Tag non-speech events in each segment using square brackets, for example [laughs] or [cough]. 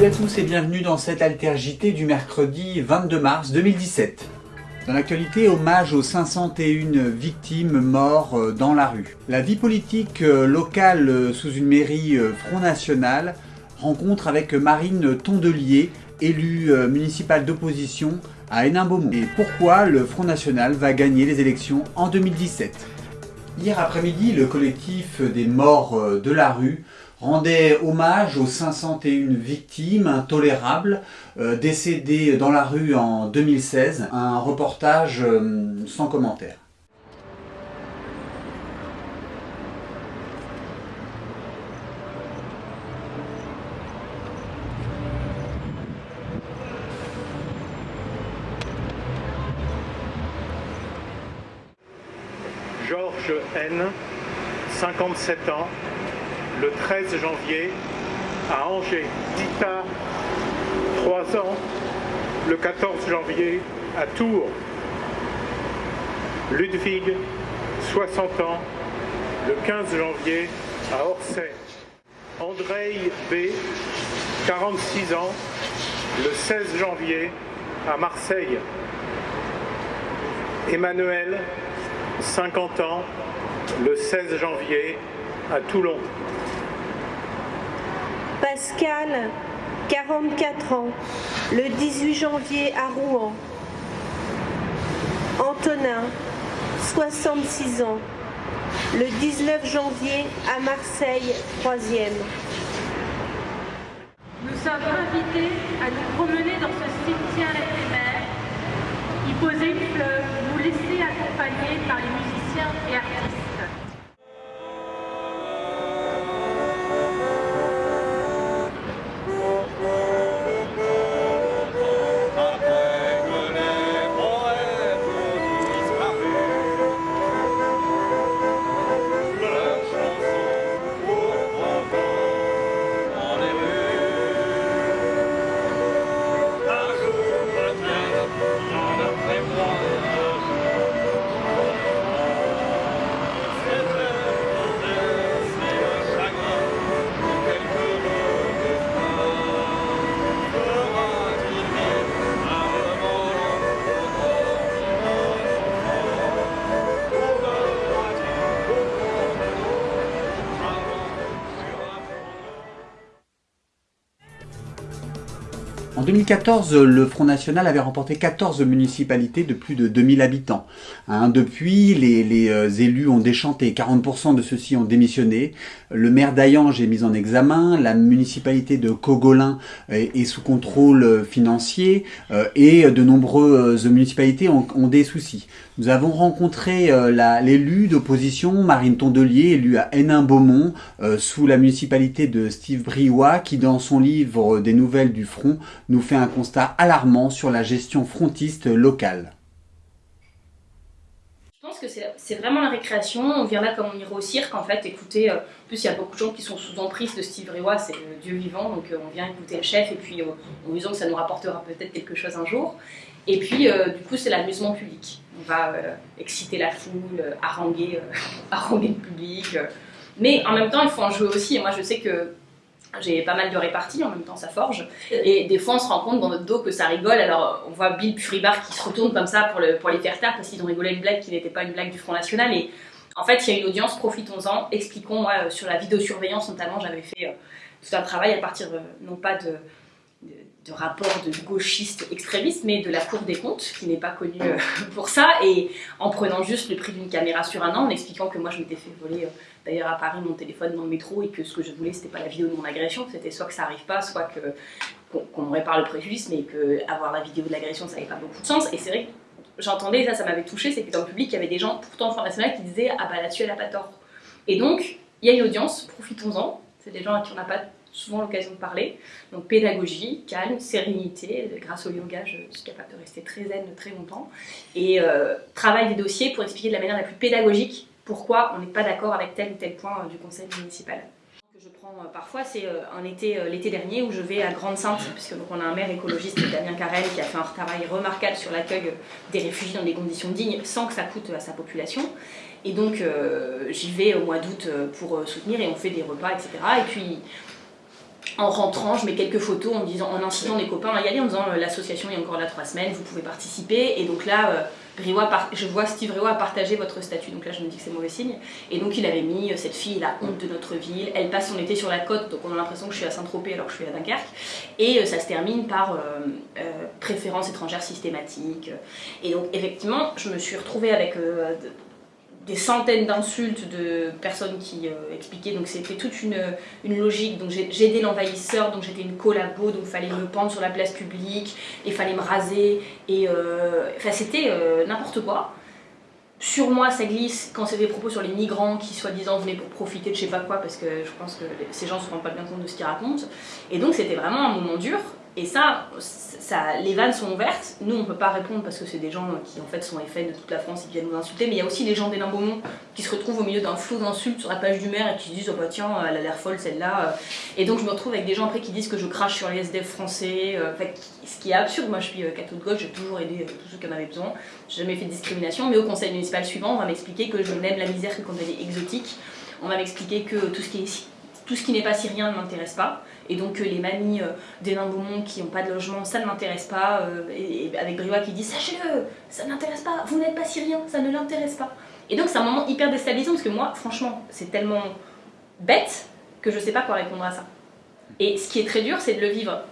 Salut à tous et bienvenue dans cette Alter du mercredi 22 mars 2017. Dans l'actualité, hommage aux 501 victimes mortes euh, dans la rue. La vie politique euh, locale euh, sous une mairie Front National rencontre avec Marine Tondelier, élue municipale d'opposition à Hénin-Beaumont. Et pourquoi le Front National va gagner les élections en 2017 Hier après-midi, le collectif des morts de la rue rendait hommage aux 501 victimes intolérables euh, décédées dans la rue en 2016. Un reportage euh, sans commentaire. Georges N, 57 ans, le 13 janvier à Angers. Dita, 3 ans, le 14 janvier à Tours. Ludwig, 60 ans, le 15 janvier à Orsay. Andrei B, 46 ans, le 16 janvier à Marseille. Emmanuel, 50 ans, le 16 janvier à Toulon. Pascal, 44 ans, le 18 janvier à Rouen. Antonin, 66 ans, le 19 janvier à Marseille, 3e. Nous sommes invités à nous promener dans ce cimetière éphémère, y poser une fleur, nous laisser accompagner par les musiciens et artistes. 2014, le Front National avait remporté 14 municipalités de plus de 2000 habitants. Hein, depuis, les, euh, élus ont déchanté, 40% de ceux-ci ont démissionné. Le maire d'Ayange est mis en examen, la municipalité de Cogolin est, sous contrôle financier euh, et de nombreuses municipalités ont, des soucis. Nous avons rencontré euh, l'élu d'opposition, Marine Tondelier, élue à Hénin-Beaumont, sous la municipalité de Steve Briouat, qui dans son livre des nouvelles du Front nous fait un constat alarmant sur la gestion frontiste locale. Pense que c'est vraiment la récréation, on vient là comme on irait au cirque en fait, écouter, euh, en plus il y a beaucoup de gens qui sont sous emprise de Steve Rewa, c'est le dieu vivant, donc euh, on vient écouter le chef et puis euh, en disant que ça nous rapportera peut-être quelque chose un jour. Et puis du coup c'est l'amusement public, on va exciter la foule, haranguer, [laughs] haranguer le public, mais en même temps il faut en jouer aussi, et moi je sais que j'ai pas mal de réparties, en même temps ça forge. Et des fois on se rend compte dans notre dos que ça rigole, alors on voit Bill Puribar qui se retourne comme ça pour, le, pour les faire taire parce qu'ils ont rigolé une blague qui n'était pas une blague du Front National. Et en fait il y a une audience, profitons-en, expliquons, moi euh, sur la vidéosurveillance notamment, j'avais fait euh, tout un travail à partir euh, non pas de, rapports de gauchistes extrémistes, mais de la Cour des comptes, qui n'est pas connue [laughs] pour ça, et en prenant juste le prix d'une caméra sur un an, en expliquant que moi je m'étais fait voler d'ailleurs à Paris mon téléphone dans le métro et que ce que je voulais c'était pas la vidéo de mon agression, c'était soit que ça arrive pas, soit qu'on répare le préjudice, mais que avoir la vidéo de l'agression ça n'avait pas beaucoup de sens. Et c'est vrai que j'entendais, ça ça m'avait touché, c'est que dans le public il y avait des gens pourtant Front National qui disaient ah bah là-dessus elle a pas tort. Et donc il y a une audience, profitons-en, c'est des gens à qui on n'a pas souvent l'occasion de parler. Donc pédagogie, calme, sérénité, grâce au yoga je suis capable de rester très zen très longtemps. Et euh, travail des dossiers pour expliquer de la manière la plus pédagogique pourquoi on n'est pas d'accord avec tel ou tel point euh, du conseil municipal. Que je prends euh, parfois, c'est un été, l'été dernier où je vais à Grande-Sainte, puisque donc on a un maire écologiste, Damien Carrel, qui a fait un travail remarquable sur l'accueil des réfugiés dans des conditions dignes sans que ça coûte à sa population. Et donc j'y vais au mois d'août pour soutenir et on fait des repas, etc. Et puis en rentrant, je mets quelques photos en, disant, en incitant les copains à y aller, en disant l'association est encore là trois semaines, vous pouvez participer. Et donc là, je vois Steve Riwa partager votre statut, donc là je me dis que c'est mauvais signe. Et donc il avait mis cette fille, la honte de notre ville, elle passe son été sur la côte, donc on a l'impression que je suis à Saint-Tropez alors que je suis à Dunkerque. Et ça se termine par préférence étrangère systématique. Et donc effectivement, je me suis retrouvée avec des centaines d'insultes de personnes qui euh, expliquaient, donc c'était toute une, une, logique, donc j'ai aidé l'envahisseur, donc j'étais une collabo, donc il fallait me pendre sur la place publique, il fallait me raser, et euh, enfin c'était euh, n'importe quoi. Sur moi, ça glisse quand c'est des propos sur les migrants qui, soi-disant, venaient pour profiter de je sais pas quoi, parce que je pense que ces gens se rendent pas bien compte de ce qu'ils racontent. Et donc, c'était vraiment un moment dur. Et ça, les vannes sont ouvertes. Nous, on peut pas répondre parce que c'est des gens qui en fait sont FN de toute la France et qui viennent nous insulter. Mais il y a aussi les gens des Beaumont qui se retrouvent au milieu d'un flot d'insultes sur la page du maire et qui se disent oh bah tiens, elle a l'air folle celle-là. Et donc je me retrouve avec des gens après qui disent que je crache sur les SDF français. Euh, ce qui est absurde. Moi, je suis euh, catho de gauche, j'ai toujours aidé euh, tous ceux qui en avaient besoin. J'ai jamais fait de discrimination. Mais au conseil municipal suivant, on va m'expliquer que je n'aime la misère que quand elle est exotique. On va m'expliquer que tout ce qui n'est pas syrien ne m'intéresse pas. Et donc euh, les mamies euh, des nains Beaumont qui n'ont pas de logement, ça ne m'intéresse pas. Euh, et, avec Briouat qui dit Sachez-le, ça ne m'intéresse pas, vous n'êtes pas syrien, ça ne l'intéresse pas. Et donc c'est un moment hyper déstabilisant parce que moi, franchement, c'est tellement bête que je ne sais pas quoi répondre à ça. Et ce qui est très dur, c'est de le vivre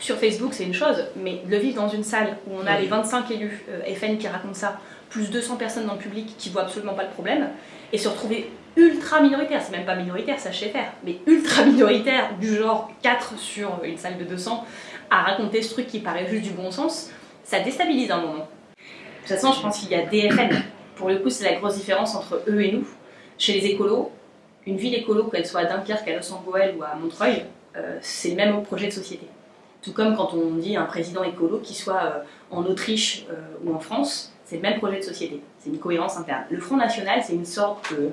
sur Facebook, c'est une chose, mais de le vivre dans une salle où on a les 25 élus FN qui racontent ça, plus 200 personnes dans le public qui voient absolument pas le problème, et se retrouver ultra minoritaire, c'est même pas minoritaire, ça je faire, mais ultra minoritaire, du genre 4 sur une salle de 200, à raconter ce truc qui paraît juste du bon sens, ça déstabilise un moment. De toute façon, je pense qu'il y a DFN. Pour le coup, c'est la grosse différence entre eux et nous. Chez les écolos, une ville écolo, qu'elle soit à Dunkerque, à Los Angeles ou à Montreuil, euh, c'est le même projet de société. Tout comme quand on dit un président écolo, qui soit euh, en Autriche euh, ou en France, c'est le même projet de société. C'est une cohérence interne. Le Front National, c'est une sorte de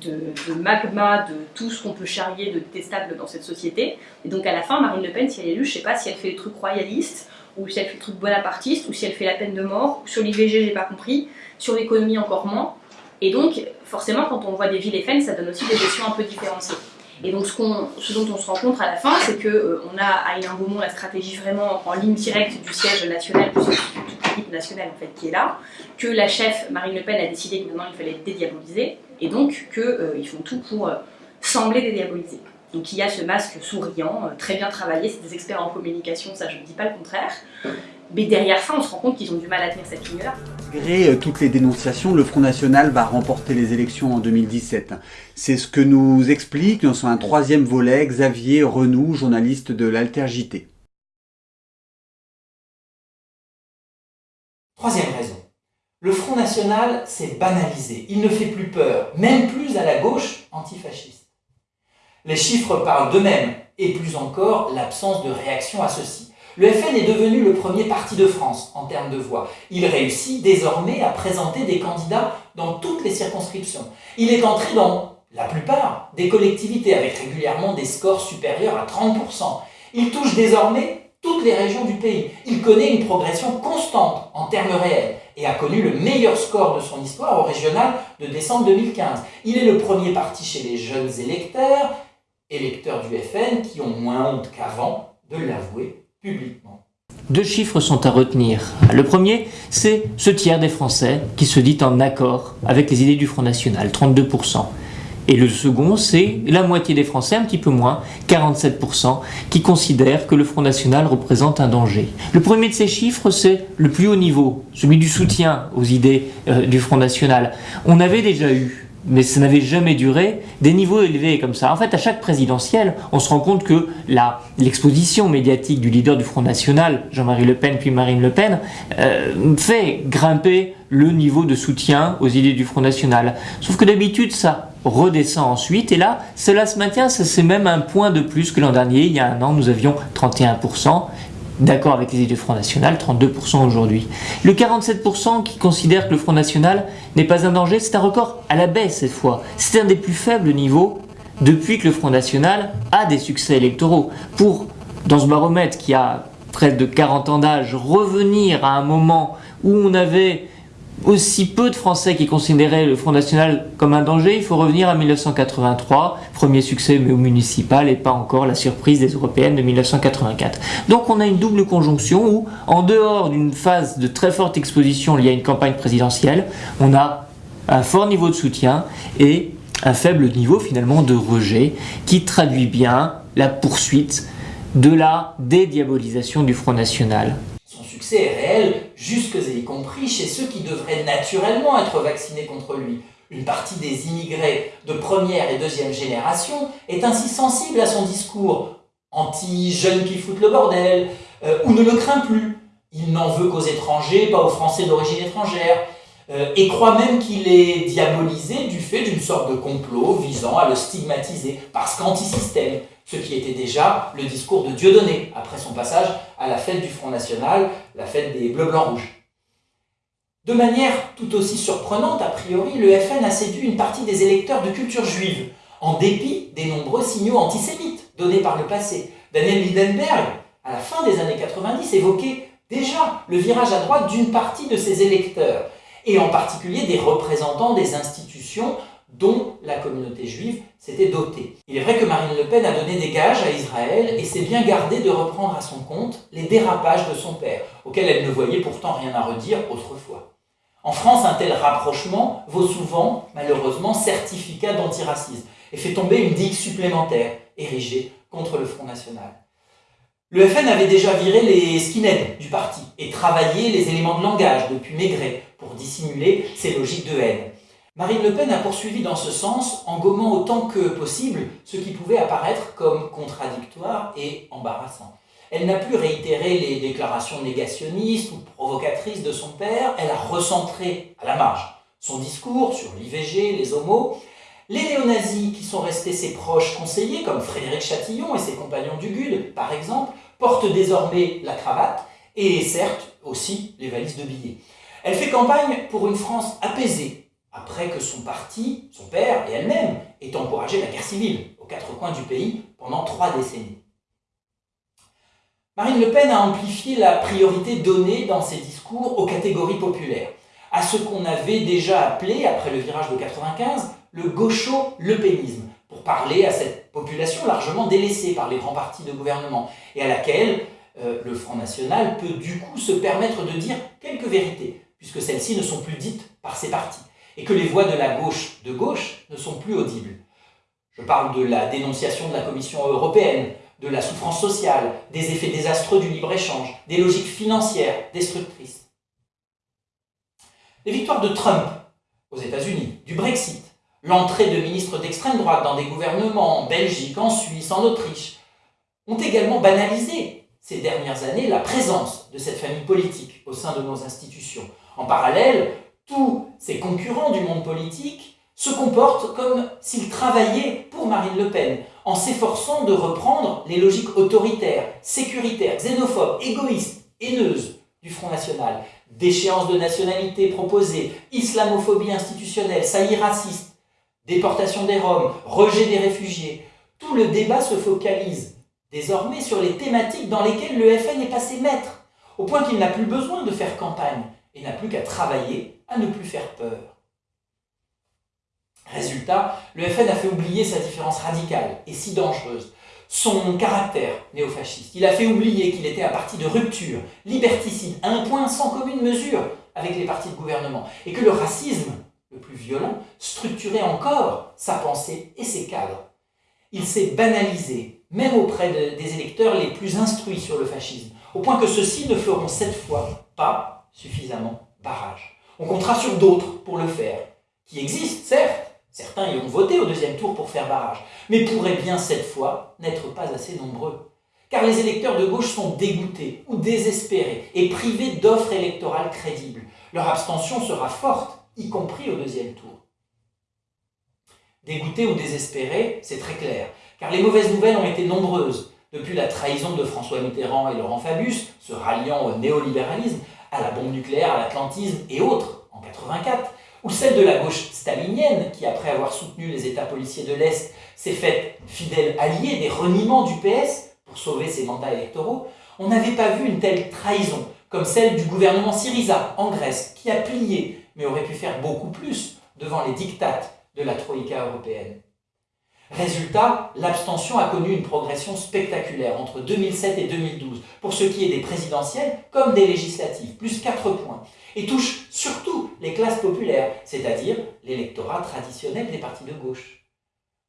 de, magma, de tout ce qu'on peut charrier de détestable dans cette société. Et donc à la fin, Marine Le Pen, si elle est élue, je sais pas si elle fait le truc royaliste, ou si elle fait le truc bonapartiste, ou si elle fait la peine de mort, sur l'IVG, j'ai pas compris, sur l'économie encore moins. Et donc, forcément, quand on voit des villes FN, ça donne aussi des gestions un peu différenciées. Et donc, ce, dont on se rend compte à la fin, c'est qu'on euh, on a à Hénin Beaumont la stratégie vraiment en ligne directe du siège national, toute l'équipe nationale en fait qui est là, que la chef Marine Le Pen a décidé que maintenant il fallait dédiaboliser, et donc qu'ils euh, font tout pour euh, sembler dédiaboliser. Donc il y a ce masque souriant, euh, très bien travaillé, c'est des experts en communication, ça je ne dis pas le contraire. Mais derrière ça, on se rend compte qu'ils ont du mal à tenir cette ligne-là. Malgré toutes les dénonciations, le Front National va remporter les élections en 2017. C'est ce que nous explique dans un troisième volet Xavier Renou, journaliste de l'Alter JT. Troisième raison. Le Front National s'est banalisé. Il ne fait plus peur, même plus à la gauche antifasciste. Les chiffres parlent d'eux-mêmes, et plus encore l'absence de réaction à ceci. Le FN est devenu le premier parti de France en termes de voix. Il réussit désormais à présenter des candidats dans toutes les circonscriptions. Il est entré dans la plupart des collectivités avec régulièrement des scores supérieurs à 30%. Il touche désormais toutes les régions du pays. Il connaît une progression constante en termes réels et a connu le meilleur score de son histoire au régional de décembre 2015. Il est le premier parti chez les jeunes électeurs, électeurs du FN, qui ont moins honte qu'avant de l'avouer publiquement. Deux chiffres sont à retenir. Le premier, c'est ce tiers des Français qui se dit en accord avec les idées du Front National, 32%. Et le second, c'est la moitié des Français, un petit peu moins, 47%, qui considèrent que le Front National représente un danger. Le premier de ces chiffres, c'est le plus haut niveau, celui du soutien aux idées euh, du Front National. On avait déjà eu mais ça n'avait jamais duré, des niveaux élevés comme ça. En fait, à chaque présidentielle, on se rend compte que l'exposition médiatique du leader du Front National, Jean-Marie Le Pen puis Marine Le Pen, euh, fait grimper le niveau de soutien aux idées du Front National. Sauf que d'habitude, ça redescend ensuite, et là, cela se maintient, c'est même un point de plus que l'an dernier. Il y a un an, nous avions 31%, d'accord avec les idées du Front National, 32% aujourd'hui. Le 47% qui considère que le Front National n'est pas un danger, c'est un record à la baisse cette fois. C'est un des plus faibles niveaux depuis que le Front National a des succès électoraux. Pour, dans ce baromètre qui a près de 40 ans d'âge, revenir à un moment où on avait aussi peu de Français qui considéraient le Front National comme un danger, il faut revenir à 1983, premier succès mais au municipal et pas encore la surprise des européennes de 1984. Donc on a une double conjonction où, en dehors d'une phase de très forte exposition liée à une campagne présidentielle, on a un fort niveau de soutien et un faible niveau finalement de rejet qui traduit bien la poursuite de la dédiabolisation du Front National. Succès réel, jusque et y compris chez ceux qui devraient naturellement être vaccinés contre lui. Une partie des immigrés de première et deuxième génération est ainsi sensible à son discours anti-jeunes qui foutent le bordel, euh, ou ne le craint plus. Il n'en veut qu'aux étrangers, pas aux Français d'origine étrangère. Euh, et croit même qu'il est diabolisé du fait d'une sorte de complot visant à le stigmatiser, parce qu'anti-système, ce qui était déjà le discours de Dieudonné, après son passage à la fête du Front National, la fête des Bleus-Blancs-Rouges. De manière tout aussi surprenante, a priori, le FN a séduit une partie des électeurs de culture juive, en dépit des nombreux signaux antisémites donnés par le passé. Daniel Lindenberg, à la fin des années 90, évoquait déjà le virage à droite d'une partie de ses électeurs, et en particulier des représentants des institutions dont la communauté juive s'était dotée. Il est vrai que Marine Le Pen a donné des gages à Israël et s'est bien gardée de reprendre à son compte les dérapages de son père, auxquels elle ne voyait pourtant rien à redire autrefois. En France, un tel rapprochement vaut souvent, malheureusement, certificat d'antiracisme et fait tomber une digue supplémentaire érigée contre le Front National. Le FN avait déjà viré les skinheads du parti et travaillé les éléments de langage depuis Maigret pour dissimuler ses logiques de haine. Marine Le Pen a poursuivi dans ce sens en gommant autant que possible ce qui pouvait apparaître comme contradictoire et embarrassant. Elle n'a plus réitéré les déclarations négationnistes ou provocatrices de son père, elle a recentré à la marge son discours sur l'IVG, les homos. Les néo-nazis, qui sont restés ses proches conseillers, comme Frédéric Chatillon et ses compagnons du GUD, par exemple, portent désormais la cravate et certes aussi les valises de billets. Elle fait campagne pour une France apaisée, après que son parti, son père et elle-même aient encouragé la guerre civile aux quatre coins du pays pendant trois décennies. Marine Le Pen a amplifié la priorité donnée dans ses discours aux catégories populaires, à ce qu'on avait déjà appelé, après le virage de 95, le gaucho-lepénisme, pour parler à cette population largement délaissée par les grands partis de gouvernement, et à laquelle euh, le Front National peut du coup se permettre de dire quelques vérités, puisque celles-ci ne sont plus dites par ces partis, et que les voix de la gauche de gauche ne sont plus audibles. Je parle de la dénonciation de la Commission européenne, de la souffrance sociale, des effets désastreux du libre-échange, des logiques financières destructrices. Les victoires de Trump aux États-Unis, du Brexit, l'entrée de ministres d'extrême droite dans des gouvernements en Belgique, en Suisse, en Autriche, ont également banalisé ces dernières années la présence de cette famille politique au sein de nos institutions, en parallèle, tous ces concurrents du monde politique se comportent comme s'ils travaillaient pour Marine Le Pen, en s'efforçant de reprendre les logiques autoritaires, sécuritaires, xénophobes, égoïstes, haineuses du Front National. Déchéance de nationalité proposée, islamophobie institutionnelle, saillie raciste, déportation des Roms, rejet des réfugiés. Tout le débat se focalise désormais sur les thématiques dans lesquelles le FN est passé maître, au point qu'il n'a plus besoin de faire campagne et n'a plus qu'à travailler à ne plus faire peur. Résultat, le FN a fait oublier sa différence radicale et si dangereuse, son caractère néofasciste. Il a fait oublier qu'il était un parti de rupture, liberticide, à un point sans commune mesure avec les partis de gouvernement, et que le racisme, le plus violent, structurait encore sa pensée et ses cadres. Il s'est banalisé, même auprès des électeurs les plus instruits sur le fascisme, au point que ceux-ci ne feront cette fois pas suffisamment barrage. On comptera sur d'autres pour le faire, qui existent, certes, certains y ont voté au deuxième tour pour faire barrage, mais pourraient bien cette fois n'être pas assez nombreux. Car les électeurs de gauche sont dégoûtés ou désespérés et privés d'offres électorales crédibles. Leur abstention sera forte, y compris au deuxième tour. Dégoûtés ou désespérés, c'est très clair, car les mauvaises nouvelles ont été nombreuses. Depuis la trahison de François Mitterrand et Laurent Fabius, se ralliant au néolibéralisme, à la bombe nucléaire, à l'atlantisme et autres, en 84, ou celle de la gauche stalinienne, qui après avoir soutenu les États policiers de l'Est, s'est faite fidèle alliée des reniements du PS pour sauver ses mandats électoraux, on n'avait pas vu une telle trahison comme celle du gouvernement Syriza en Grèce, qui a plié, mais aurait pu faire beaucoup plus devant les dictates de la Troïka européenne. Résultat, l'abstention a connu une progression spectaculaire entre 2007 et 2012, pour ce qui est des présidentielles comme des législatives, plus 4 points, et touche surtout les classes populaires, c'est-à-dire l'électorat traditionnel des partis de gauche.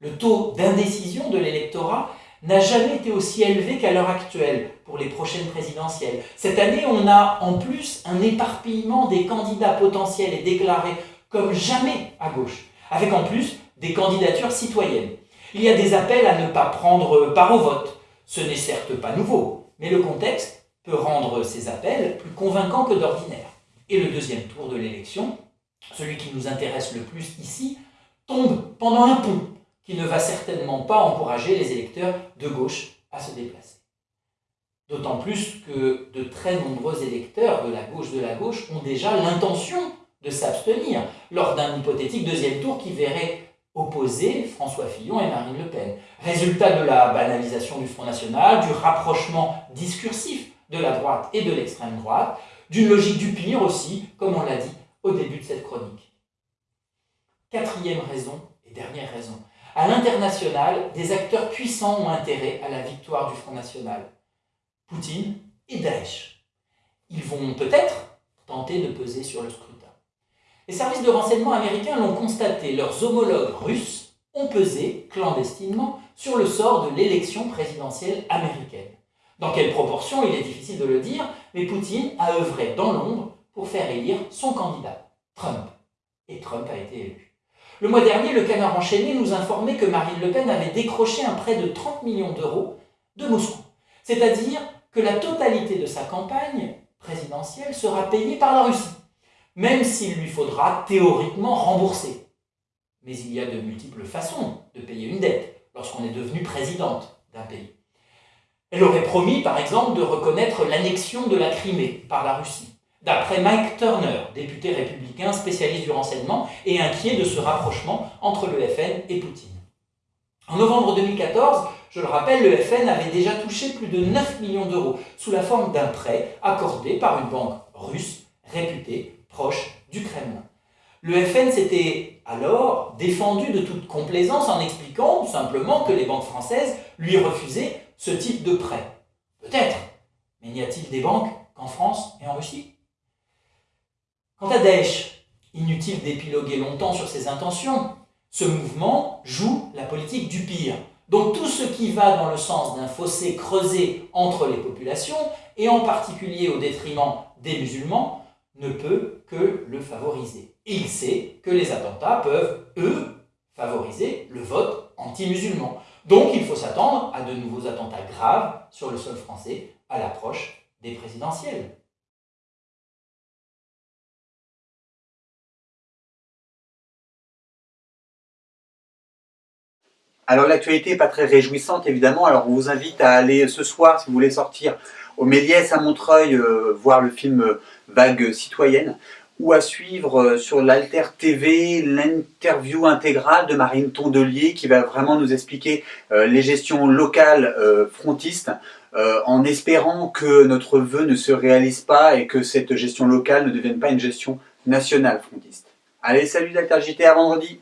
Le taux d'indécision de l'électorat n'a jamais été aussi élevé qu'à l'heure actuelle pour les prochaines présidentielles. Cette année, on a en plus un éparpillement des candidats potentiels et déclarés comme jamais à gauche, avec en plus des candidatures citoyennes. Il y a des appels à ne pas prendre part au vote. Ce n'est certes pas nouveau, mais le contexte peut rendre ces appels plus convaincants que d'ordinaire. Et le deuxième tour de l'élection, celui qui nous intéresse le plus ici, tombe pendant un pont qui ne va certainement pas encourager les électeurs de gauche à se déplacer. D'autant plus que de très nombreux électeurs de la gauche de la gauche ont déjà l'intention de s'abstenir lors d'un hypothétique deuxième tour qui verrait opposer François Fillon et Marine Le Pen. Résultat de la banalisation du Front National, du rapprochement discursif de la droite et de l'extrême droite, d'une logique du pire aussi, comme on l'a dit au début de cette chronique. Quatrième raison et dernière raison. À l'international, des acteurs puissants ont intérêt à la victoire du Front National. Poutine et Daesh. Ils vont peut-être tenter de peser sur le scrutin. Les services de renseignement américains l'ont constaté, leurs homologues russes ont pesé clandestinement sur le sort de l'élection présidentielle américaine. Dans quelle proportion, il est difficile de le dire, mais Poutine a œuvré dans l'ombre pour faire élire son candidat, Trump. Et Trump a été élu. Le mois dernier, le canard enchaîné nous informait que Marine Le Pen avait décroché un prêt de 30 millions d'euros de Moscou. C'est-à-dire que la totalité de sa campagne présidentielle sera payée par la Russie même s'il lui faudra théoriquement rembourser. Mais il y a de multiples façons de payer une dette lorsqu'on est devenu présidente d'un pays. Elle aurait promis, par exemple, de reconnaître l'annexion de la Crimée par la Russie, d'après Mike Turner, député républicain spécialiste du renseignement et inquiet de ce rapprochement entre le FN et Poutine. En novembre 2014, je le rappelle, le FN avait déjà touché plus de 9 millions d'euros sous la forme d'un prêt accordé par une banque russe réputée proche du Kremlin. Le FN s'était alors défendu de toute complaisance en expliquant simplement que les banques françaises lui refusaient ce type de prêt. Peut-être, mais n'y a-t-il des banques qu'en France et en Russie? Quant à Daesh, inutile d'épiloguer longtemps sur ses intentions, ce mouvement joue la politique du pire. Donc tout ce qui va dans le sens d'un fossé creusé entre les populations, et en particulier au détriment des musulmans, ne peut que le favoriser. Il sait que les attentats peuvent, eux, favoriser le vote anti-musulman. Donc il faut s'attendre à de nouveaux attentats graves sur le sol français à l'approche des présidentielles. Alors l'actualité n'est pas très réjouissante évidemment, alors on vous invite à aller ce soir, si vous voulez sortir au Méliès à Montreuil, euh, voir le film euh, Vague citoyenne, ou à suivre euh, sur l'Alter TV l'interview intégrale de Marine Tondelier qui va vraiment nous expliquer les gestions locales frontistes en espérant que notre vœu ne se réalise pas et que cette gestion locale ne devienne pas une gestion nationale frontiste. Allez, salut d'Alter JT, à vendredi